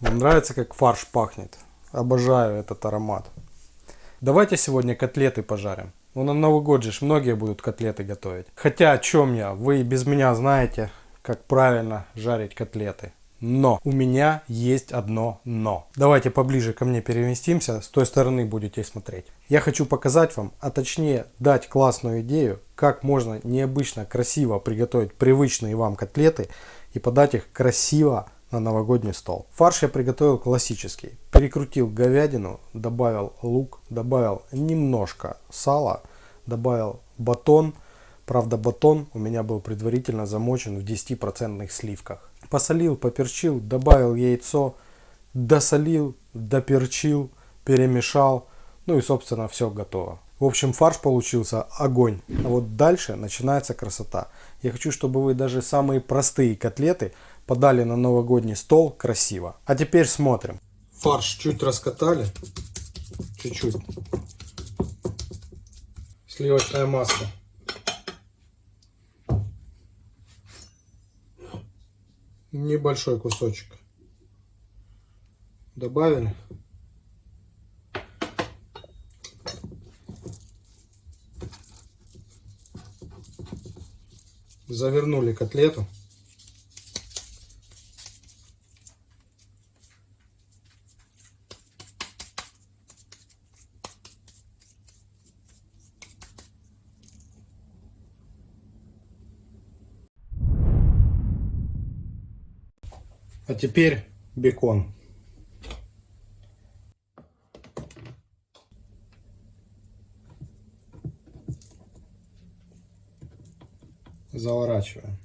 Вам нравится, как фарш пахнет? Обожаю этот аромат. Давайте сегодня котлеты пожарим. Ну, на Новый год же многие будут котлеты готовить. Хотя о чем я? Вы без меня знаете, как правильно жарить котлеты. Но у меня есть одно но. Давайте поближе ко мне переместимся, с той стороны будете смотреть. Я хочу показать вам, а точнее дать классную идею, как можно необычно красиво приготовить привычные вам котлеты и подать их красиво на новогодний стол. Фарш я приготовил классический. Перекрутил говядину, добавил лук, добавил немножко сала, добавил батон. Правда батон у меня был предварительно замочен в 10% сливках. Посолил, поперчил, добавил яйцо, досолил, доперчил, перемешал. Ну и собственно все готово. В общем фарш получился огонь. А вот дальше начинается красота. Я хочу, чтобы вы даже самые простые котлеты подали на новогодний стол красиво. А теперь смотрим. Фарш чуть раскатали. Чуть-чуть. Сливочное масло. Небольшой кусочек. Добавили. Завернули котлету. А теперь бекон. Заворачиваем.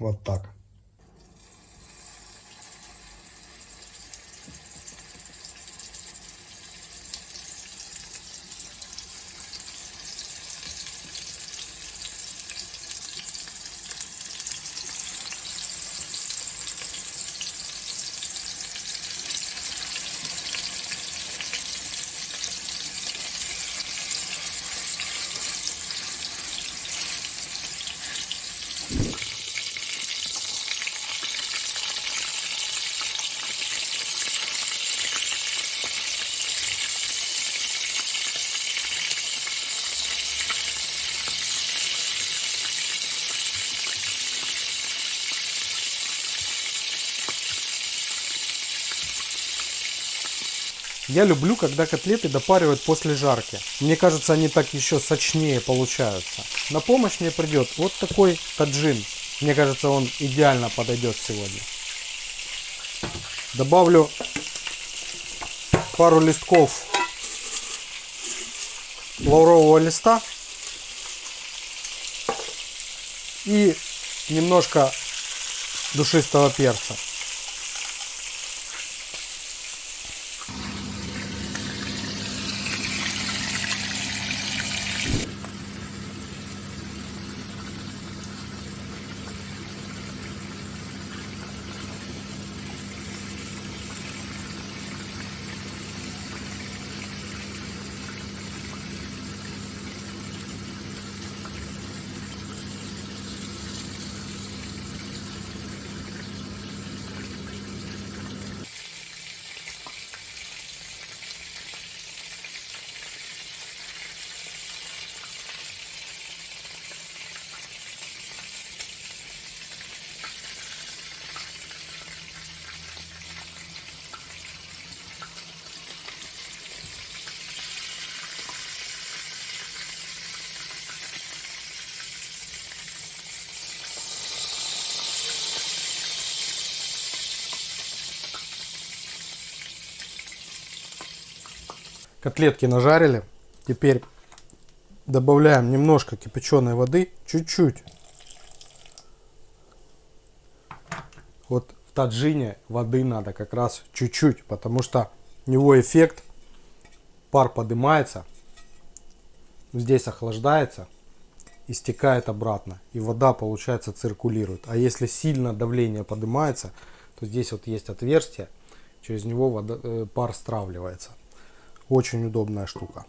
Вот так. Я люблю, когда котлеты допаривают после жарки. Мне кажется, они так еще сочнее получаются. На помощь мне придет вот такой таджин. Мне кажется, он идеально подойдет сегодня. Добавлю пару листков лаврового листа и немножко душистого перца. Котлетки нажарили. Теперь добавляем немножко кипяченой воды. Чуть-чуть. Вот в таджине воды надо как раз чуть-чуть. Потому что у него эффект. Пар поднимается. Здесь охлаждается. И стекает обратно. И вода получается циркулирует. А если сильно давление поднимается, то здесь вот есть отверстие. Через него вода, э, пар стравливается. Очень удобная штука.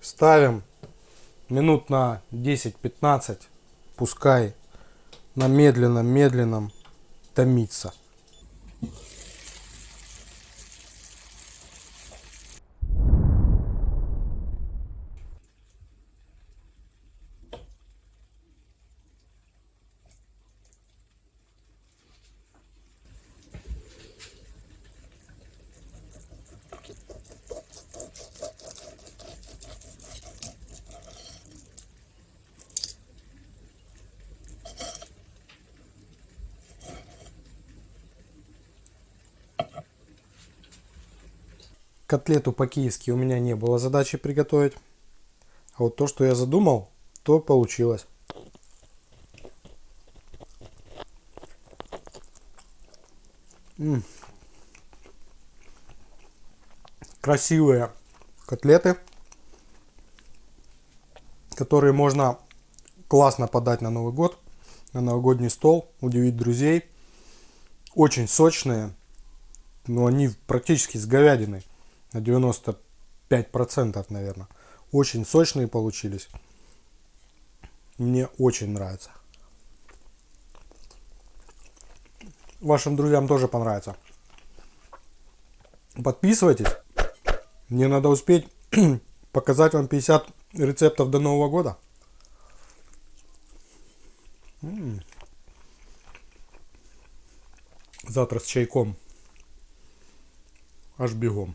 Ставим минут на 10-15, пускай на медленном-медленном томится. Котлету по-киевски у меня не было задачи приготовить. А вот то, что я задумал, то получилось. М. Красивые котлеты, которые можно классно подать на Новый год, на новогодний стол, удивить друзей. Очень сочные, но они практически с говядиной на 95% наверное. Очень сочные получились. Мне очень нравится. Вашим друзьям тоже понравится. Подписывайтесь. Мне надо успеть показать вам 50 рецептов до Нового года. Завтра с чайком. Аж бегом.